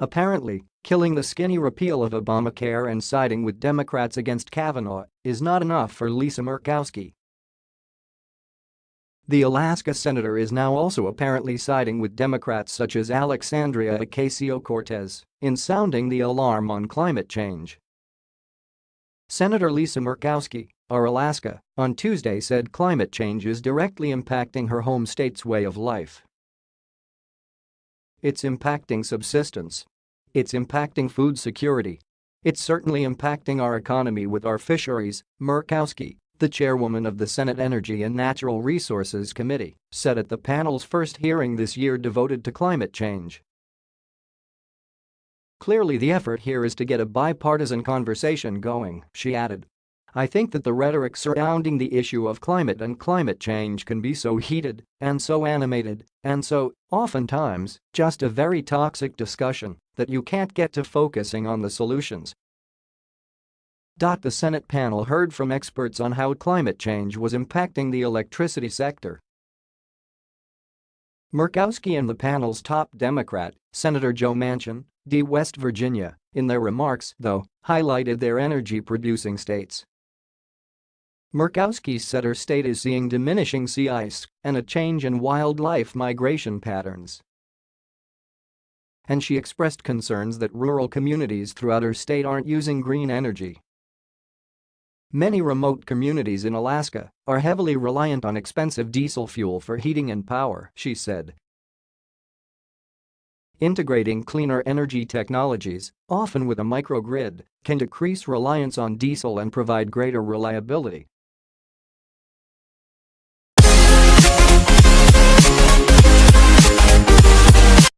Apparently, killing the skinny repeal of Obamacare and siding with Democrats against Kavanaugh is not enough for Lisa Murkowski. The Alaska senator is now also apparently siding with Democrats such as Alexandria Ocasio-Cortez in sounding the alarm on climate change. Senator Lisa Murkowski, of Alaska, on Tuesday said climate change is directly impacting her home state's way of life. It's impacting subsistence. It's impacting food security. It's certainly impacting our economy with our fisheries, Murkowski, the chairwoman of the Senate Energy and Natural Resources Committee, said at the panel's first hearing this year devoted to climate change. Clearly the effort here is to get a bipartisan conversation going, she added. I think that the rhetoric surrounding the issue of climate and climate change can be so heated and so animated and so, oftentimes, just a very toxic discussion that you can't get to focusing on the solutions. The Senate panel heard from experts on how climate change was impacting the electricity sector Murkowski and the panel's top Democrat, Senator Joe Manchin, D. West Virginia, in their remarks, though, highlighted their energy-producing states. Murkowski said her state is seeing diminishing sea ice and a change in wildlife migration patterns. And she expressed concerns that rural communities throughout her state aren't using green energy Many remote communities in Alaska are heavily reliant on expensive diesel fuel for heating and power, she said. Integrating cleaner energy technologies, often with a microgrid, can decrease reliance on diesel and provide greater reliability,